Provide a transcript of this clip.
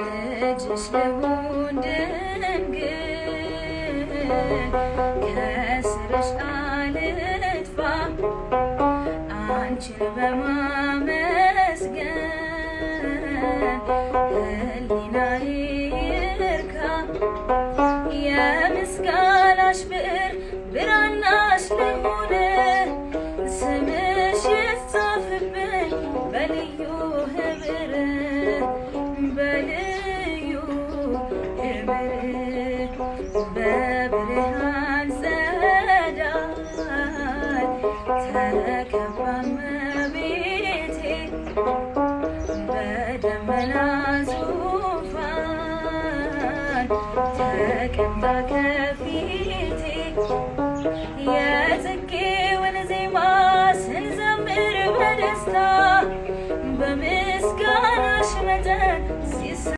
ልጅሽ ልሁን ድንግል ከስርሽ አልጥፋ አንቺን በማመስገን ህሊናዬ ብዕር ብራናሽ ስምሽ ይጻፍብኝ በልዩ በብርሃን ጸዳል ተከባ መቤቴ በደመና ዙፋን ተቀምጣ ከፊቴ የጽጌውን ዜማ ስንዘምር በደስታ በምስጋናሽ መጠን